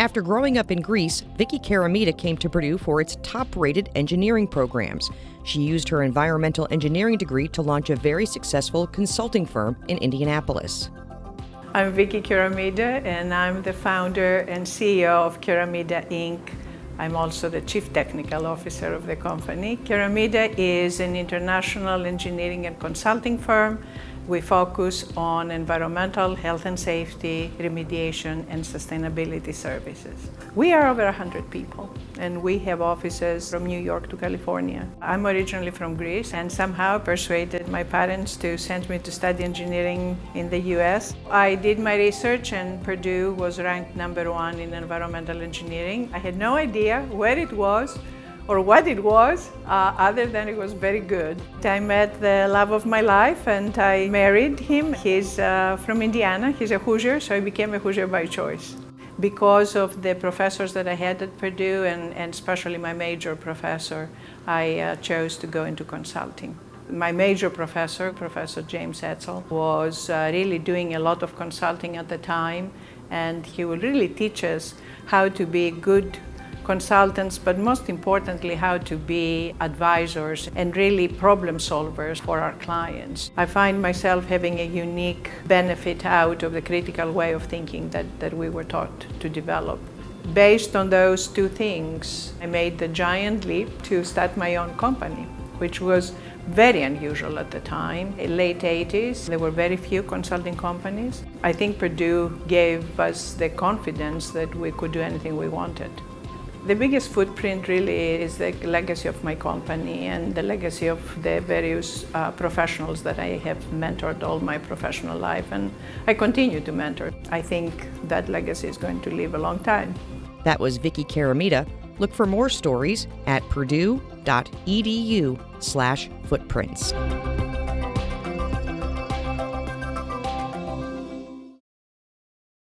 After growing up in Greece, Vicky Keramida came to Purdue for its top rated engineering programs. She used her environmental engineering degree to launch a very successful consulting firm in Indianapolis. I'm Vicky Keramida and I'm the founder and CEO of Keramida Inc. I'm also the Chief Technical Officer of the company. Keramida is an international engineering and consulting firm we focus on environmental health and safety, remediation, and sustainability services. We are over 100 people, and we have offices from New York to California. I'm originally from Greece and somehow persuaded my parents to send me to study engineering in the US. I did my research and Purdue was ranked number one in environmental engineering. I had no idea where it was, or what it was, uh, other than it was very good. I met the love of my life and I married him. He's uh, from Indiana, he's a Hoosier, so I became a Hoosier by choice. Because of the professors that I had at Purdue and, and especially my major professor, I uh, chose to go into consulting. My major professor, Professor James Etzel, was uh, really doing a lot of consulting at the time and he would really teach us how to be good consultants, but most importantly, how to be advisors and really problem solvers for our clients. I find myself having a unique benefit out of the critical way of thinking that, that we were taught to develop. Based on those two things, I made the giant leap to start my own company, which was very unusual at the time. In late 80s, there were very few consulting companies. I think Purdue gave us the confidence that we could do anything we wanted. The biggest footprint really is the legacy of my company and the legacy of the various uh, professionals that I have mentored all my professional life and I continue to mentor. I think that legacy is going to live a long time. That was Vicky Keramida. Look for more stories at purdue.edu slash footprints.